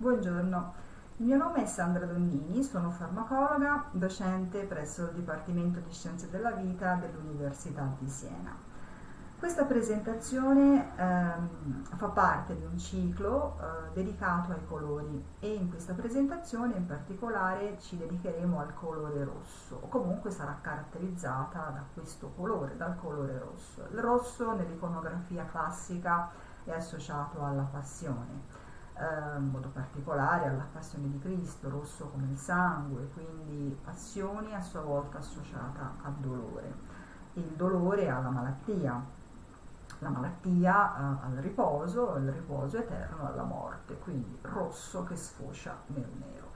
Buongiorno, il mio nome è Sandra Donnini, sono farmacologa, docente presso il Dipartimento di Scienze della Vita dell'Università di Siena. Questa presentazione ehm, fa parte di un ciclo eh, dedicato ai colori e in questa presentazione in particolare ci dedicheremo al colore rosso o comunque sarà caratterizzata da questo colore, dal colore rosso. Il rosso nell'iconografia classica è associato alla passione eh, in modo particolare alla passione di Cristo, rosso come il sangue, quindi passione a sua volta associata al dolore. Il dolore alla malattia, la malattia eh, al riposo, il riposo eterno alla morte, quindi rosso che sfocia nel nero.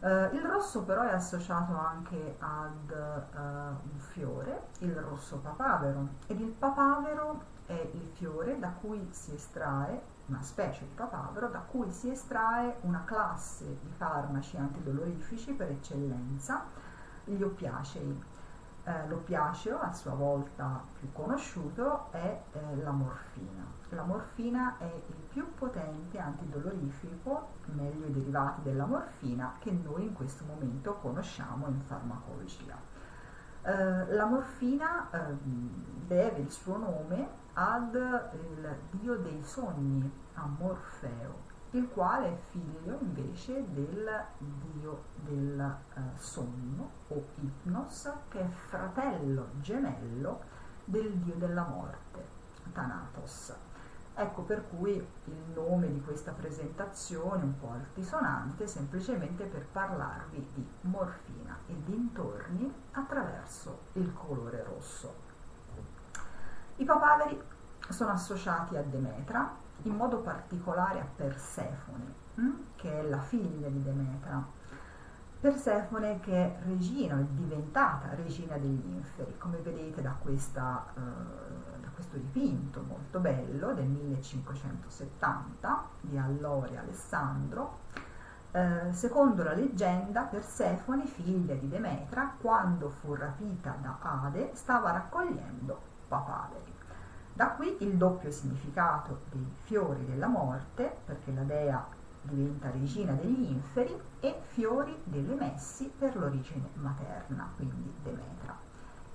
Uh, il rosso però è associato anche ad uh, un fiore, il rosso papavero, ed il papavero è il fiore da cui si estrae una specie di papavero da cui si estrae una classe di farmaci antidolorifici per eccellenza, gli oppiacei. Eh, l'oppiaceo, a sua volta più conosciuto, è eh, la morfina. La morfina è il più potente antidolorifico, meglio i derivati della morfina, che noi in questo momento conosciamo in farmacologia. Eh, la morfina ehm, deve il suo nome ad il dio dei sogni, a Morfeo, il quale è figlio invece del dio del eh, sogno o Ipnos, che è fratello gemello del dio della morte, Thanatos. Ecco per cui il nome di questa presentazione, un po' altisonante, semplicemente per parlarvi di morfina dintorni attraverso il colore rosso. I papaveri sono associati a Demetra, in modo particolare a Persefone, hm? che è la figlia di Demetra. Persefone che è regina, è diventata regina degli inferi, come vedete da, questa, eh, da questo dipinto molto bello del 1570 di Allori Alessandro. Eh, secondo la leggenda, Persefone, figlia di Demetra, quando fu rapita da Ade, stava raccogliendo papaveri. Da qui il doppio significato dei fiori della morte, perché la dea diventa regina degli inferi, e fiori delle messi per l'origine materna, quindi Demetra.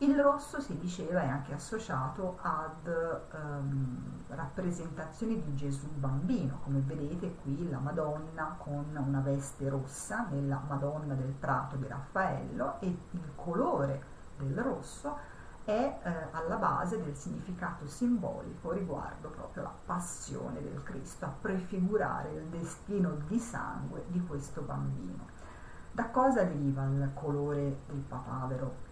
Il rosso si diceva è anche associato ad um, rappresentazioni di Gesù bambino, come vedete qui la Madonna con una veste rossa nella Madonna del Prato di Raffaello e il colore del rosso è eh, alla base del significato simbolico riguardo proprio la passione del Cristo, a prefigurare il destino di sangue di questo bambino. Da cosa deriva il colore del papavero?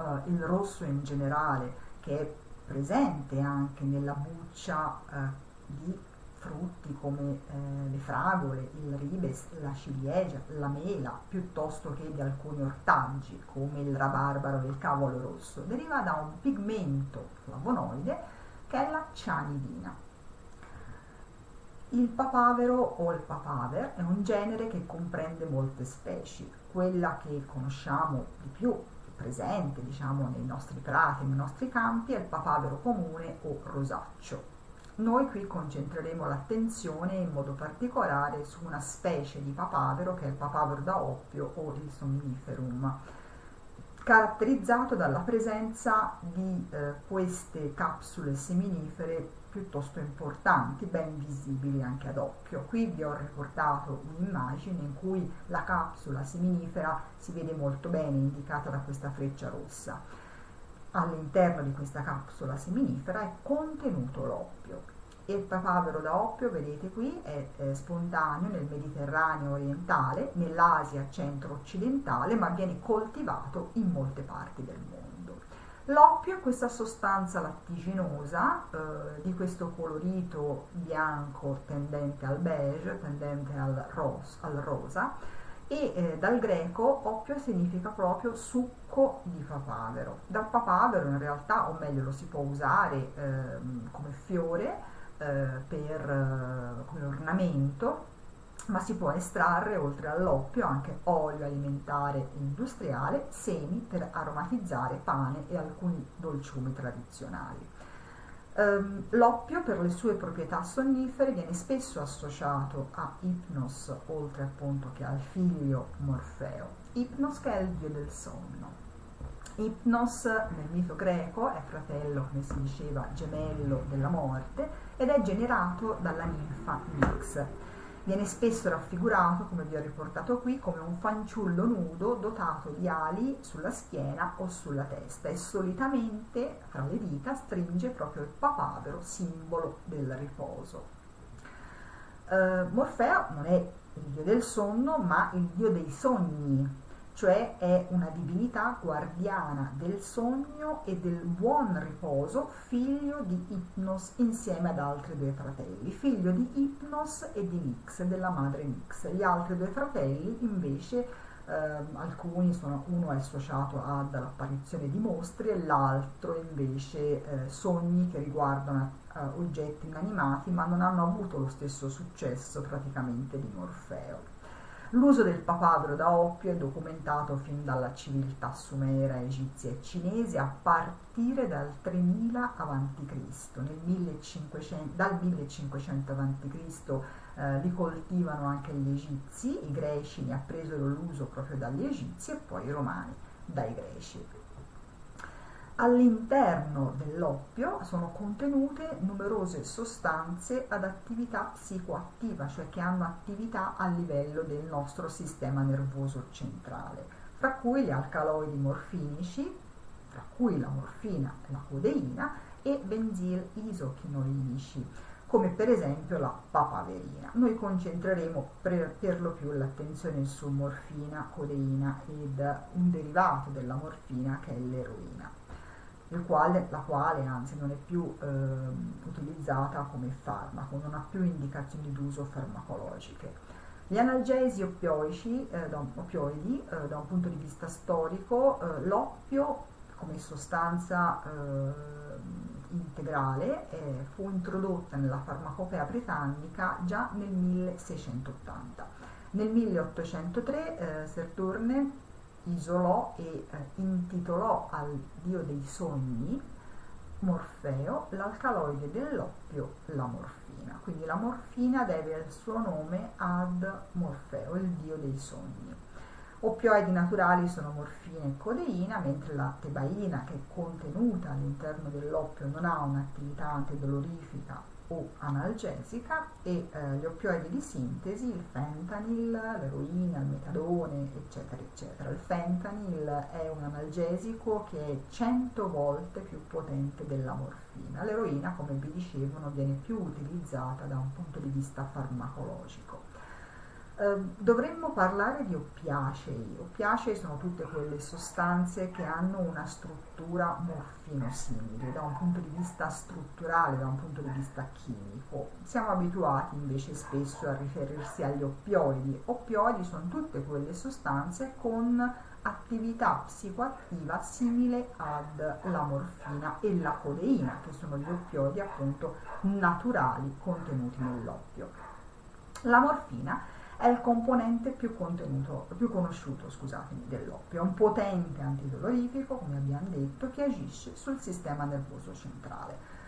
Uh, il rosso in generale, che è presente anche nella buccia uh, di frutti come eh, le fragole, il ribes, la ciliegia, la mela, piuttosto che di alcuni ortaggi come il rabarbaro e il cavolo rosso, deriva da un pigmento flavonoide che è la cianidina. Il papavero o il papaver è un genere che comprende molte specie. Quella che conosciamo di più, presente diciamo nei nostri prati, nei nostri campi, è il papavero comune o rosaccio. Noi qui concentreremo l'attenzione in modo particolare su una specie di papavero che è il papavero da oppio o il somniferum, caratterizzato dalla presenza di eh, queste capsule seminifere piuttosto importanti, ben visibili anche ad occhio. Qui vi ho riportato un'immagine in cui la capsula seminifera si vede molto bene indicata da questa freccia rossa all'interno di questa capsula seminifera è contenuto l'oppio. Il papavero da oppio, vedete qui, è, è spontaneo nel Mediterraneo orientale, nell'Asia centro-occidentale, ma viene coltivato in molte parti del mondo. L'oppio è questa sostanza lattiginosa eh, di questo colorito bianco tendente al beige, tendente al, ros, al rosa, e eh, dal greco oppio significa proprio succo di papavero. Dal papavero in realtà, o meglio lo si può usare eh, come fiore eh, per, eh, come ornamento, ma si può estrarre oltre all'oppio anche olio alimentare industriale, semi per aromatizzare pane e alcuni dolciumi tradizionali. Um, l'oppio per le sue proprietà sonnifere viene spesso associato a Ipnos, oltre appunto che al figlio Morfeo. Ipnos che è il dio del sonno. Ipnos nel mito greco è fratello, come si diceva, gemello della morte ed è generato dalla ninfa Nix. Viene spesso raffigurato, come vi ho riportato qui, come un fanciullo nudo dotato di ali sulla schiena o sulla testa e solitamente fra le dita stringe proprio il papavero, simbolo del riposo. Uh, Morfeo non è il dio del sonno, ma il dio dei sogni, cioè è una divinità guardiana del sogno e del buon riposo, figlio di Ipnos insieme ad altri due fratelli, figlio di Ipnos e di Nix, della madre Nix. Gli altri due fratelli invece, eh, alcuni sono, uno è associato all'apparizione di mostri e l'altro invece eh, sogni che riguardano eh, oggetti inanimati ma non hanno avuto lo stesso successo praticamente di Morfeo. L'uso del papavero da oppio è documentato fin dalla civiltà sumera, egizia e cinese a partire dal 3000 a.C. dal 1500 a.C. Eh, li coltivano anche gli egizi, i greci ne appresero l'uso proprio dagli egizi e poi i romani dai greci. All'interno dell'oppio sono contenute numerose sostanze ad attività psicoattiva, cioè che hanno attività a livello del nostro sistema nervoso centrale, fra cui gli alcaloidi morfinici, fra cui la morfina, la codeina e benzil isochinoidici, come per esempio la papaverina. Noi concentreremo per, per lo più l'attenzione su morfina, codeina ed un derivato della morfina che è l'eroina quale, la quale anzi non è più eh, utilizzata come farmaco, non ha più indicazioni d'uso farmacologiche. Gli analgesi oppioici, eh, da, oppioidi, eh, da un punto di vista storico, eh, l'oppio come sostanza eh, integrale eh, fu introdotta nella farmacopea britannica già nel 1680. Nel 1803 Serturne isolò e eh, intitolò al dio dei sogni Morfeo l'alcaloide dell'oppio, la morfina. Quindi la morfina deve il suo nome ad Morfeo, il dio dei sogni. Oppioidi naturali sono morfina e codeina, mentre la tebaina, che è contenuta all'interno dell'oppio, non ha un'attività antidolorifica o analgesica e eh, gli oppioidi di sintesi, il fentanyl, l'eroina, il metadone, eccetera, eccetera. Il fentanyl è un analgesico che è 100 volte più potente della morfina. L'eroina, come vi dicevo, non viene più utilizzata da un punto di vista farmacologico. Ehm, dovremmo parlare di oppiacei. Oppiacei sono tutte quelle sostanze che hanno una struttura morfinosimile da un punto di vista strutturale, da un punto di vista chimico. Siamo abituati invece spesso a riferirsi agli oppioidi. Oppioidi sono tutte quelle sostanze con attività psicoattiva simile alla morfina e la codeina, che sono gli oppioidi appunto naturali contenuti nell'oppio. La morfina è il componente più, più conosciuto dell'oppio, è un potente antidolorifico, come abbiamo detto, che agisce sul sistema nervoso centrale.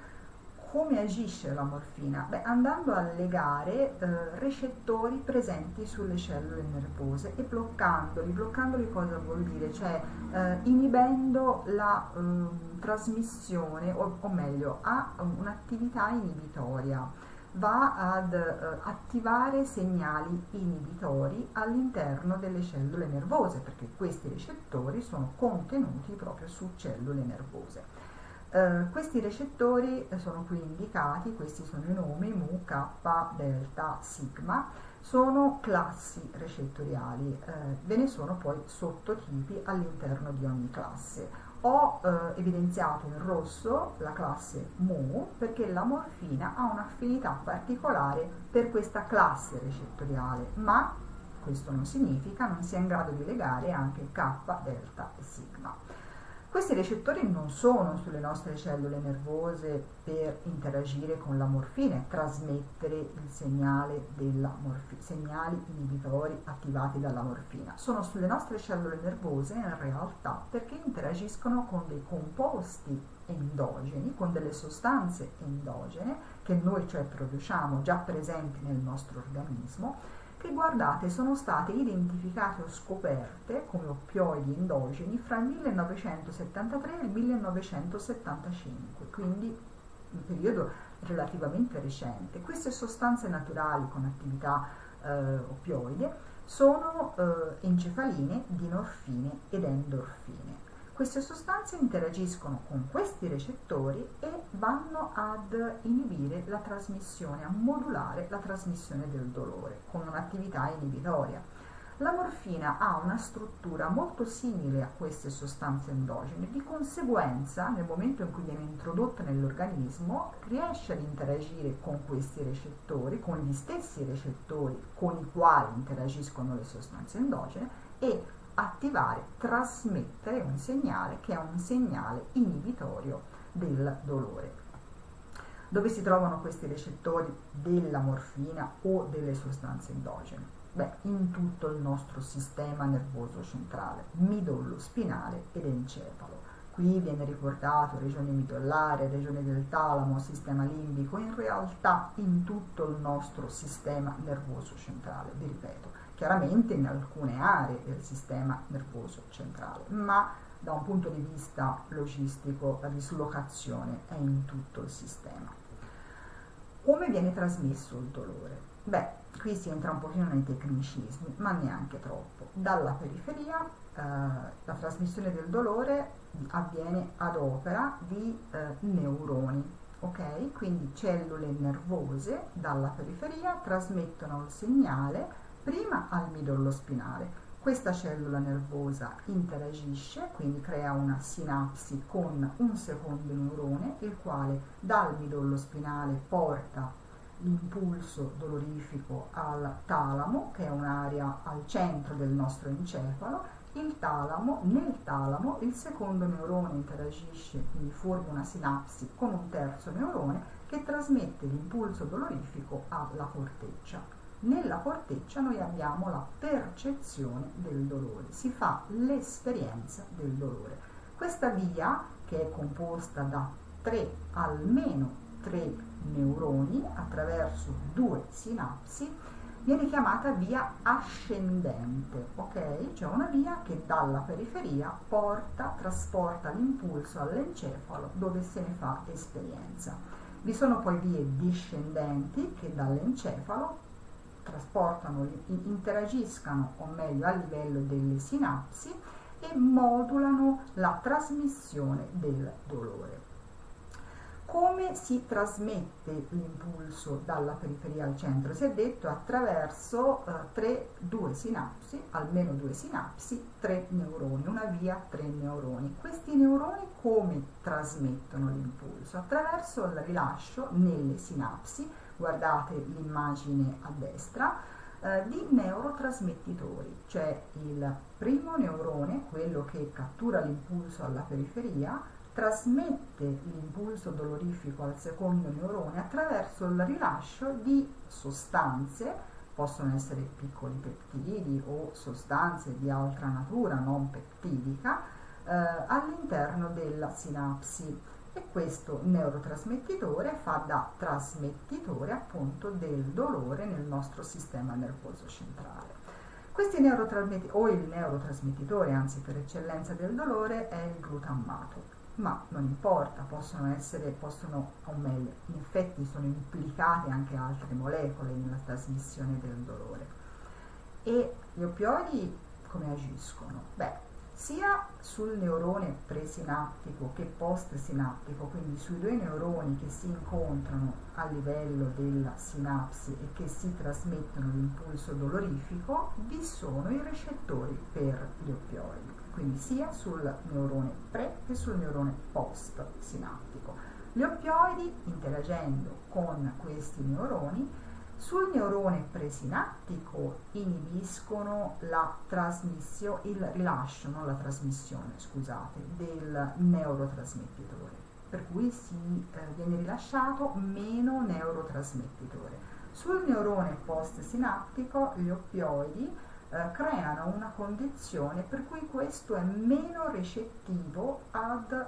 Come agisce la morfina? Beh, andando a legare eh, recettori presenti sulle cellule nervose e bloccandoli. Bloccandoli cosa vuol dire? Cioè eh, inibendo la eh, trasmissione, o, o meglio, ha un'attività inibitoria va ad eh, attivare segnali inibitori all'interno delle cellule nervose perché questi recettori sono contenuti proprio su cellule nervose. Eh, questi recettori sono qui indicati, questi sono i nomi mu, k, delta, sigma, sono classi recettoriali, eh, ve ne sono poi sottotipi all'interno di ogni classe ho eh, evidenziato in rosso la classe Mu perché la morfina ha un'affinità particolare per questa classe recettoriale, ma questo non significa non sia in grado di legare anche K, delta e sigma. Questi recettori non sono sulle nostre cellule nervose per interagire con la morfina e trasmettere il segnale della morfina, segnali inibitori attivati dalla morfina. Sono sulle nostre cellule nervose in realtà perché interagiscono con dei composti endogeni, con delle sostanze endogene che noi cioè produciamo già presenti nel nostro organismo, che guardate sono state identificate o scoperte come oppioidi endogeni fra il 1973 e il 1975, quindi un periodo relativamente recente. Queste sostanze naturali con attività eh, oppioide sono eh, encefaline, dinorfine ed endorfine. Queste sostanze interagiscono con questi recettori e vanno ad inibire la trasmissione, a modulare la trasmissione del dolore con un'attività inibitoria. La morfina ha una struttura molto simile a queste sostanze endogene, di conseguenza nel momento in cui viene introdotta nell'organismo riesce ad interagire con questi recettori, con gli stessi recettori con i quali interagiscono le sostanze endogene e attivare, trasmettere un segnale che è un segnale inibitorio del dolore. Dove si trovano questi recettori della morfina o delle sostanze endogene? Beh, in tutto il nostro sistema nervoso centrale, midollo spinale ed encefalo. Qui viene ricordato regione midollare, regione del talamo, sistema limbico, in realtà in tutto il nostro sistema nervoso centrale, vi ripeto, chiaramente in alcune aree del sistema nervoso centrale, ma da un punto di vista logistico la dislocazione è in tutto il sistema. Come viene trasmesso il dolore? Beh, qui si entra un pochino nei tecnicismi, ma neanche troppo. Dalla periferia eh, la trasmissione del dolore avviene ad opera di eh, neuroni, ok? Quindi cellule nervose dalla periferia trasmettono il segnale prima al midollo spinale. Questa cellula nervosa interagisce, quindi crea una sinapsi con un secondo neurone, il quale dal midollo spinale porta l'impulso dolorifico al talamo, che è un'area al centro del nostro encefalo, il talamo, nel talamo il secondo neurone interagisce, quindi forma una sinapsi con un terzo neurone che trasmette l'impulso dolorifico alla corteccia. Nella corteccia noi abbiamo la percezione del dolore, si fa l'esperienza del dolore. Questa via, che è composta da tre, almeno tre neuroni attraverso due sinapsi viene chiamata via ascendente, ok? Cioè una via che dalla periferia porta, trasporta l'impulso all'encefalo dove se ne fa esperienza. Vi sono poi vie discendenti che dall'encefalo trasportano, interagiscano o meglio a livello delle sinapsi e modulano la trasmissione del dolore come si trasmette l'impulso dalla periferia al centro? Si è detto attraverso eh, tre, due sinapsi, almeno due sinapsi, tre neuroni, una via, tre neuroni. Questi neuroni come trasmettono l'impulso? Attraverso il rilascio nelle sinapsi, guardate l'immagine a destra, eh, di neurotrasmettitori, cioè il primo neurone, quello che cattura l'impulso alla periferia, trasmette l'impulso dolorifico al secondo neurone attraverso il rilascio di sostanze, possono essere piccoli peptidi o sostanze di altra natura non peptidica, eh, all'interno della sinapsi e questo neurotrasmettitore fa da trasmettitore appunto del dolore nel nostro sistema nervoso centrale. Questi neurotrasmettitori, o il neurotrasmettitore, anzi per eccellenza del dolore, è il glutammato ma non importa, possono essere, possono, o meglio, in effetti sono implicate anche altre molecole nella trasmissione del dolore. E gli oppioidi come agiscono? Beh, sia sul neurone presinaptico che postsinaptico, quindi sui due neuroni che si incontrano a livello della sinapsi e che si trasmettono l'impulso dolorifico, vi sono i recettori per gli oppioidi quindi sia sul neurone pre che sul neurone post sinaptico. Gli oppioidi, interagendo con questi neuroni, sul neurone presinaptico inibiscono la trasmissione, il rilascio, non la trasmissione, scusate, del neurotrasmettitore, per cui si eh, viene rilasciato meno neurotrasmettitore. Sul neurone post-sinaptico gli oppioidi eh, creano una condizione per cui questo è meno recettivo ad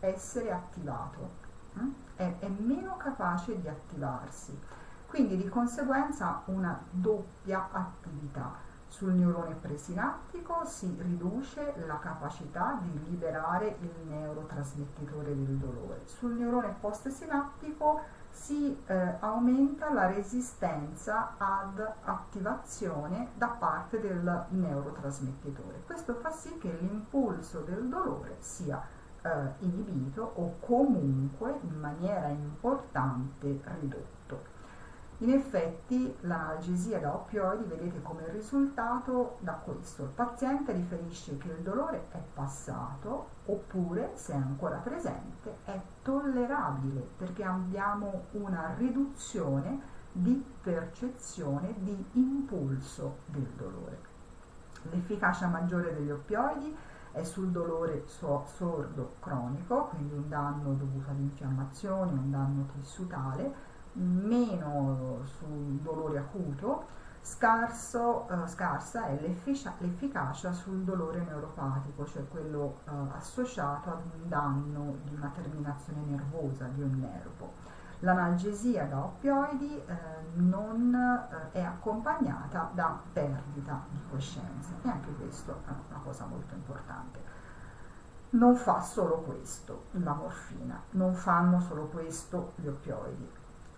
essere attivato, hm? è, è meno capace di attivarsi. Quindi di conseguenza una doppia attività. Sul neurone presinaptico si riduce la capacità di liberare il neurotrasmettitore del dolore. Sul neurone postsinaptico si eh, aumenta la resistenza ad attivazione da parte del neurotrasmettitore. Questo fa sì che l'impulso del dolore sia eh, inibito o comunque in maniera importante ridotto. In effetti l'analgesia da oppioidi vedete come risultato da questo. Il paziente riferisce che il dolore è passato oppure, se è ancora presente, è tollerabile perché abbiamo una riduzione di percezione di impulso del dolore. L'efficacia maggiore degli oppioidi è sul dolore sordo cronico, quindi un danno dovuto all'infiammazione, un danno tissutale, meno sul dolore acuto, scarso, eh, scarsa è l'efficacia sul dolore neuropatico, cioè quello eh, associato ad un danno di una terminazione nervosa di un nervo. L'analgesia da oppioidi eh, non eh, è accompagnata da perdita di coscienza e anche questo è una cosa molto importante non fa solo questo la morfina, non fanno solo questo gli oppioidi,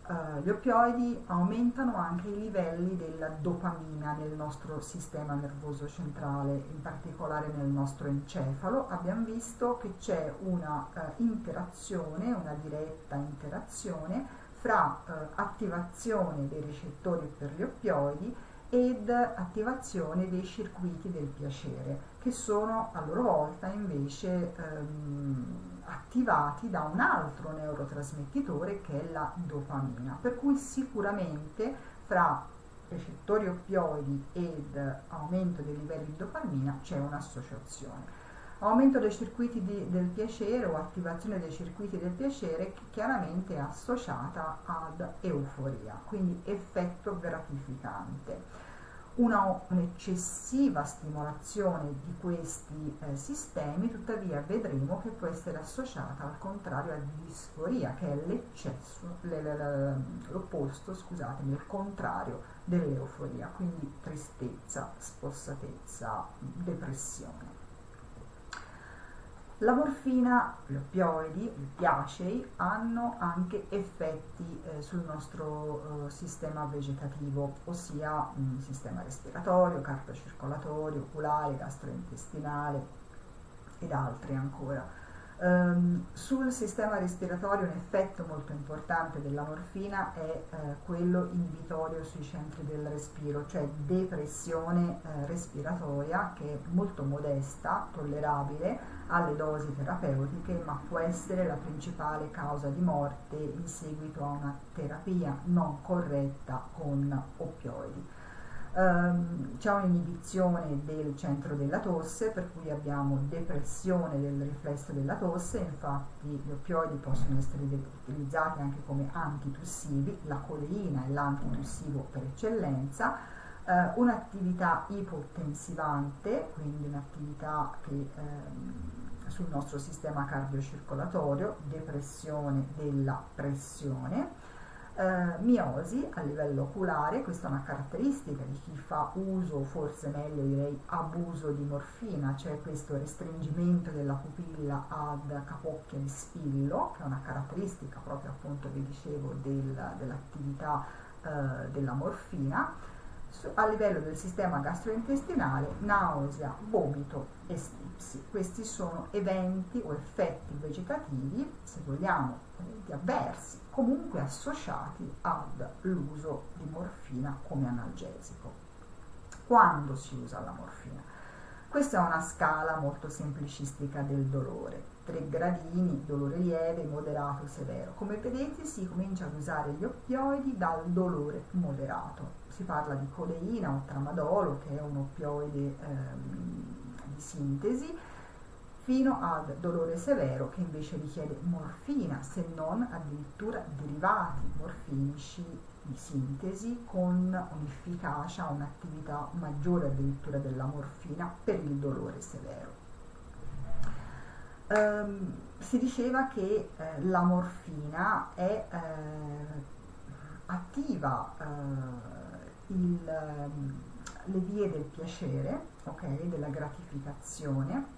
Uh, gli oppioidi aumentano anche i livelli della dopamina nel nostro sistema nervoso centrale, in particolare nel nostro encefalo. Abbiamo visto che c'è una uh, interazione, una diretta interazione fra uh, attivazione dei recettori per gli oppioidi ed attivazione dei circuiti del piacere, che sono a loro volta invece um, attivati da un altro neurotrasmettitore che è la dopamina, per cui sicuramente fra recettori oppioidi ed aumento dei livelli di dopamina c'è un'associazione. Aumento dei circuiti di, del piacere o attivazione dei circuiti del piacere chiaramente è associata ad euforia, quindi effetto gratificante una, un'eccessiva stimolazione di questi eh, sistemi, tuttavia vedremo che può essere associata al contrario a disforia, che è l'eccesso, l'opposto, scusatemi, il contrario dell'euforia, quindi tristezza, spossatezza, depressione. La morfina, gli oppioidi, i piacei hanno anche effetti eh, sul nostro eh, sistema vegetativo, ossia mh, sistema respiratorio, cardiocircolatorio, oculare, gastrointestinale ed altri ancora. Um, sul sistema respiratorio un effetto molto importante della morfina è eh, quello inibitorio sui centri del respiro, cioè depressione eh, respiratoria che è molto modesta, tollerabile alle dosi terapeutiche, ma può essere la principale causa di morte in seguito a una terapia non corretta con oppioidi. Um, c'è un'inibizione del centro della tosse, per cui abbiamo depressione del riflesso della tosse, infatti gli oppioidi possono essere utilizzati anche come antitussivi, la codeina è l'antitussivo per eccellenza, uh, un'attività ipotensivante, quindi un'attività che um, sul nostro sistema cardiocircolatorio, depressione della pressione, eh, miosi a livello oculare, questa è una caratteristica di chi fa uso, forse meglio direi abuso di morfina, cioè questo restringimento della pupilla ad capocchia di spillo, che è una caratteristica proprio appunto, vi dicevo, del, dell'attività eh, della morfina. A livello del sistema gastrointestinale, nausea, vomito e stipsi. Questi sono eventi o effetti vegetativi, se vogliamo, eventi avversi comunque associati all'uso di morfina come analgesico. Quando si usa la morfina? Questa è una scala molto semplicistica del dolore, tre gradini, dolore lieve, moderato, severo. Come vedete si comincia ad usare gli oppioidi dal dolore moderato. Si parla di codeina o tramadolo, che è un oppioide ehm, di sintesi, fino al dolore severo che invece richiede morfina, se non addirittura derivati morfinici di sintesi con un'efficacia, un'attività maggiore addirittura della morfina per il dolore severo. Ehm, si diceva che eh, la morfina è eh, attiva eh, il, ehm, le vie del piacere, okay, della gratificazione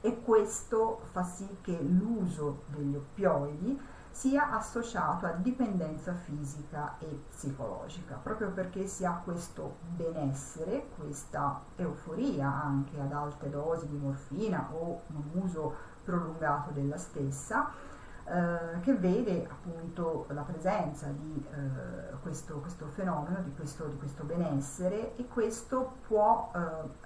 e questo fa sì che l'uso degli oppioidi sia associato a dipendenza fisica e psicologica, proprio perché si ha questo benessere, questa euforia anche ad alte dosi di morfina o un uso prolungato della stessa, eh, che vede appunto la presenza di eh, questo, questo, fenomeno, di questo, di questo, benessere e questo può eh,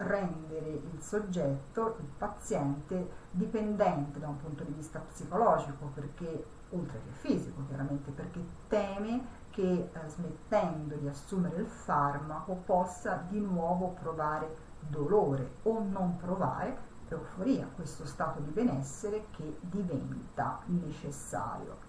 rendere il soggetto, il paziente, dipendente da un punto di vista psicologico, perché oltre che fisico chiaramente, perché teme che eh, smettendo di assumere il farmaco possa di nuovo provare dolore o non provare euforia, questo stato di benessere che diventa necessario.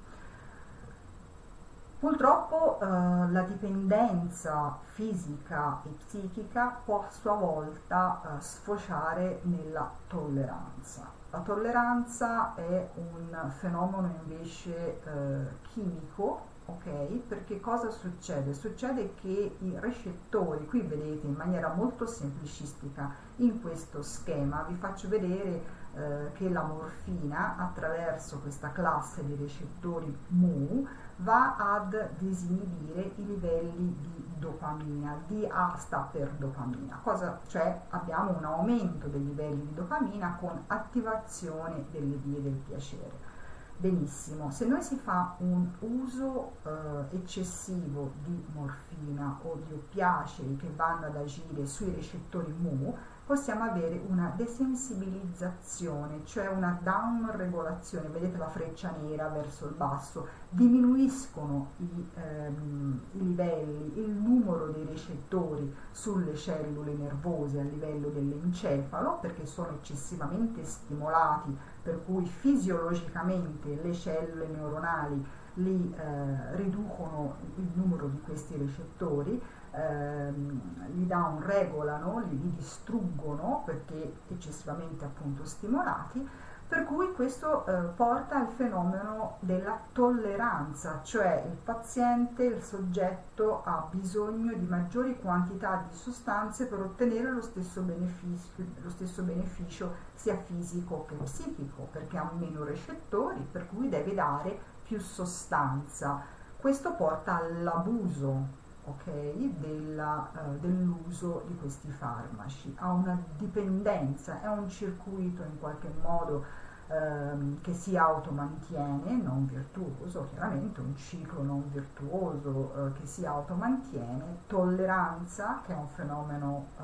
Purtroppo eh, la dipendenza fisica e psichica può a sua volta eh, sfociare nella tolleranza. La tolleranza è un fenomeno invece eh, chimico, ok? Perché cosa succede? Succede che i recettori, qui vedete in maniera molto semplicistica in questo schema, vi faccio vedere eh, che la morfina attraverso questa classe di recettori mu va ad disinibire i livelli di dopamina, DA sta per dopamina, cosa cioè abbiamo un aumento dei livelli di dopamina con attivazione delle vie del piacere. Benissimo, se noi si fa un uso eh, eccessivo di morfina o di oppiacei che vanno ad agire sui recettori mu, possiamo avere una desensibilizzazione, cioè una downregolazione, vedete la freccia nera verso il basso, diminuiscono i, ehm, i livelli, il numero dei recettori sulle cellule nervose a livello dell'encefalo perché sono eccessivamente stimolati, per cui fisiologicamente le cellule neuronali li eh, riducono il numero di questi recettori ehm, li downregolano, li, li distruggono perché eccessivamente appunto stimolati, per cui questo eh, porta al fenomeno della tolleranza, cioè il paziente, il soggetto ha bisogno di maggiori quantità di sostanze per ottenere lo stesso beneficio, lo stesso beneficio sia fisico che psichico, perché ha meno recettori, per cui deve dare più sostanza. Questo porta all'abuso okay, uh, dell'uso di questi farmaci, ha una dipendenza, è un circuito in qualche modo ehm, che si automantiene, non virtuoso, chiaramente un ciclo non virtuoso eh, che si automantiene, tolleranza che è un fenomeno eh,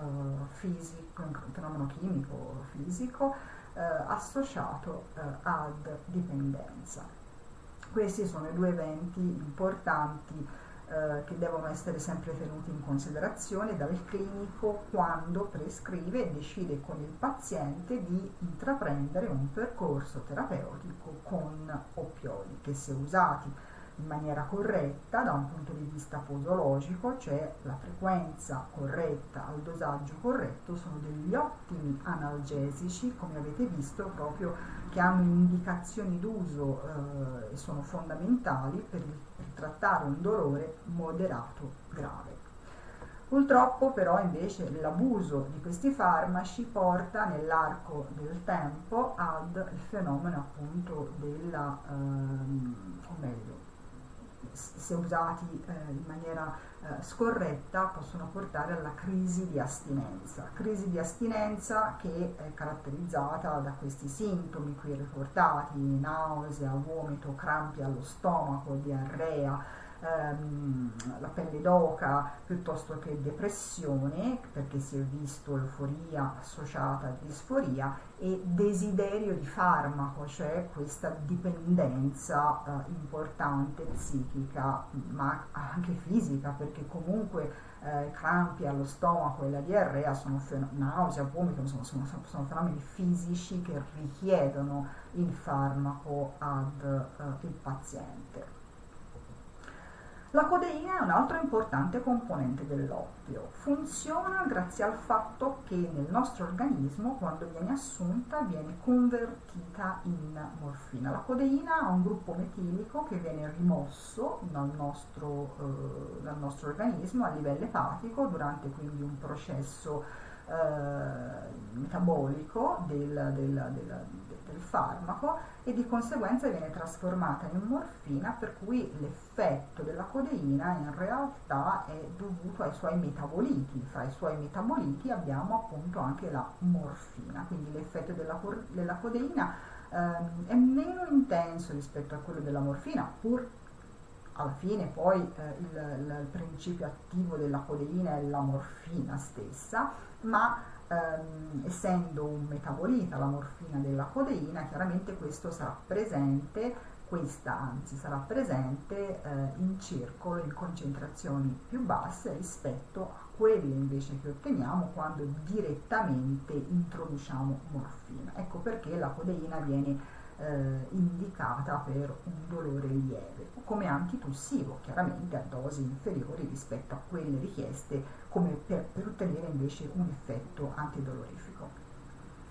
fisico, un fenomeno chimico fisico eh, associato eh, ad dipendenza. Questi sono i due eventi importanti eh, che devono essere sempre tenuti in considerazione dal clinico quando prescrive e decide con il paziente di intraprendere un percorso terapeutico con oppioidi che se usati in maniera corretta da un punto di vista posologico, cioè la frequenza corretta al dosaggio corretto, sono degli ottimi analgesici, come avete visto, proprio che hanno indicazioni d'uso eh, e sono fondamentali per, per trattare un dolore moderato grave. Purtroppo però invece l'abuso di questi farmaci porta nell'arco del tempo al fenomeno appunto della, ehm, o meglio, se usati eh, in maniera eh, scorretta possono portare alla crisi di astinenza. Crisi di astinenza che è caratterizzata da questi sintomi qui riportati, nausea, vomito, crampi allo stomaco, diarrea, ehm, la pelle d'oca piuttosto che depressione, perché si è visto euforia associata a disforia, e desiderio di farmaco, cioè questa dipendenza eh, importante psichica, ma anche fisica, perché comunque eh, crampi allo stomaco e la diarrea sono nausea, vomito, sono, sono, sono, fenomeni fisici che richiedono il farmaco ad eh, il paziente. La codeina è un altro importante componente dell'oppio. Funziona grazie al fatto che nel nostro organismo, quando viene assunta, viene convertita in morfina. La codeina ha un gruppo metilico che viene rimosso dal nostro, eh, dal nostro organismo a livello epatico durante quindi un processo eh, metabolico del, del, del, del, farmaco e di conseguenza viene trasformata in morfina per cui l'effetto della codeina in realtà è dovuto ai suoi metaboliti, fra i suoi metaboliti abbiamo appunto anche la morfina, quindi l'effetto della, della codeina ehm, è meno intenso rispetto a quello della morfina pur alla fine poi eh, il, il, principio attivo della codeina è la morfina stessa, ma ehm, essendo un metabolita la morfina della codeina, chiaramente questo sarà presente, questa anzi sarà presente eh, in circolo in concentrazioni più basse rispetto a quelle invece che otteniamo quando direttamente introduciamo morfina. Ecco perché la codeina viene eh, indicata per un dolore lieve, come antitussivo, chiaramente a dosi inferiori rispetto a quelle richieste per, per ottenere invece un effetto antidolorifico.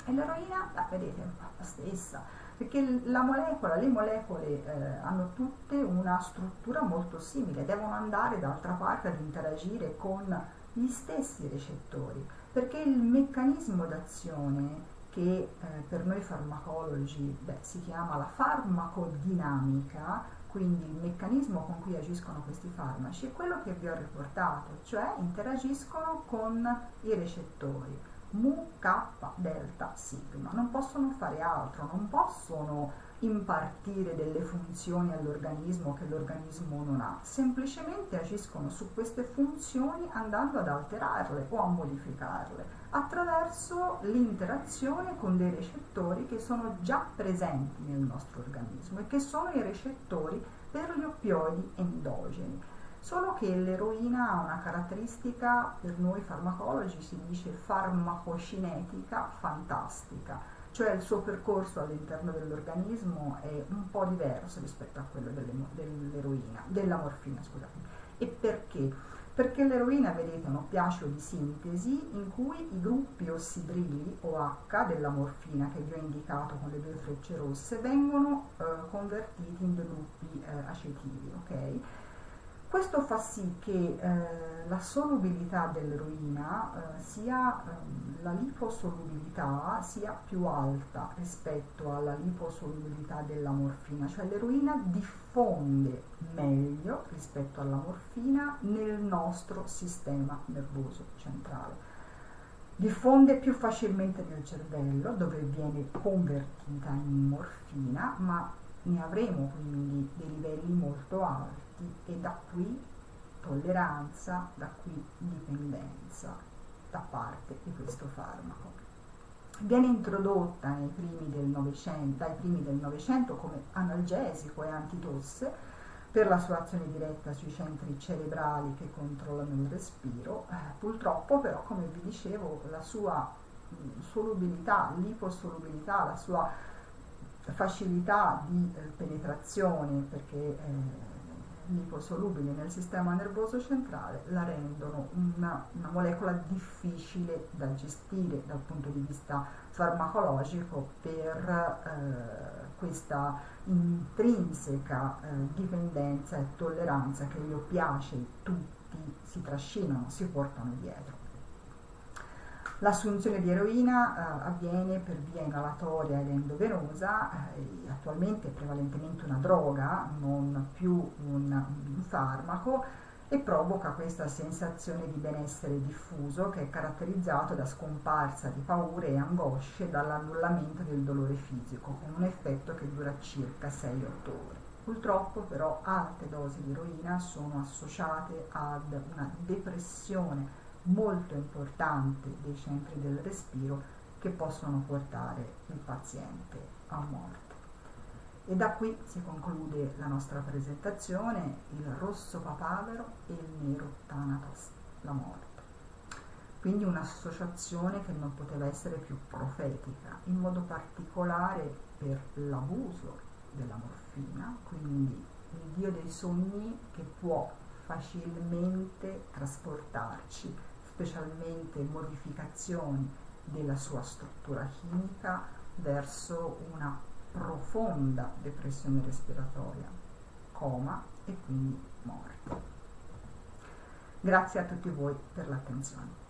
E l'eroina, la vedete, è la stessa, perché la molecola, le molecole eh, hanno tutte una struttura molto simile, devono andare d'altra parte ad interagire con gli stessi recettori, perché il meccanismo d'azione che eh, per noi farmacologi beh, si chiama la farmacodinamica, quindi il meccanismo con cui agiscono questi farmaci è quello che vi ho riportato, cioè interagiscono con i recettori mu, k, delta, sigma, non possono fare altro, non possono impartire delle funzioni all'organismo che l'organismo non ha, semplicemente agiscono su queste funzioni andando ad alterarle o a modificarle attraverso l'interazione con dei recettori che sono già presenti nel nostro organismo e che sono i recettori per gli oppioidi endogeni. Solo che l'eroina ha una caratteristica, per noi farmacologi si dice farmacocinetica fantastica, cioè il suo percorso all'interno dell'organismo è un po' diverso rispetto a quello dell'eroina, della morfina, scusate. E perché? Perché l'eroina, vedete, è un oppiaceo di sintesi in cui i gruppi ossidrili o H della morfina che vi ho indicato con le due frecce rosse vengono eh, convertiti in due gruppi eh, acetili, ok? Questo fa sì che eh, la solubilità dell'eroina eh, sia ehm, la liposolubilità sia più alta rispetto alla liposolubilità della morfina, cioè l'eroina diffonde meglio rispetto alla morfina nel nostro sistema nervoso centrale. Diffonde più facilmente nel cervello dove viene convertita in morfina, ma ne avremo quindi dei livelli molto alti e da qui tolleranza, da qui dipendenza da parte di questo farmaco. Viene introdotta primi dai primi del Novecento come analgesico e antitosse per la sua azione diretta sui centri cerebrali che controllano il respiro. Eh, purtroppo però, come vi dicevo, la sua mh, solubilità, l'iposolubilità, la sua facilità di eh, penetrazione, perché eh, liposolubili nel sistema nervoso centrale la rendono una, una, molecola difficile da gestire dal punto di vista farmacologico per eh, questa intrinseca eh, dipendenza e tolleranza che gli oppiacei tutti si trascinano, si portano dietro. L'assunzione di eroina eh, avviene per via inalatoria ed endovenosa, eh, attualmente è prevalentemente una droga, non più un, un farmaco, e provoca questa sensazione di benessere diffuso che è caratterizzato da scomparsa di paure e angosce dall'annullamento del dolore fisico, con un effetto che dura circa 6-8 ore. Purtroppo però alte dosi di eroina sono associate ad una depressione molto importante dei centri del respiro che possono portare il paziente a morte. E da qui si conclude la nostra presentazione, il rosso papavero e il nero thanatos, la morte. Quindi un'associazione che non poteva essere più profetica, in modo particolare per l'abuso della morfina, quindi il dio dei sogni che può facilmente trasportarci, specialmente modificazioni della sua struttura chimica verso una profonda depressione respiratoria, coma e quindi morte. Grazie a tutti voi per l'attenzione.